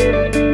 Música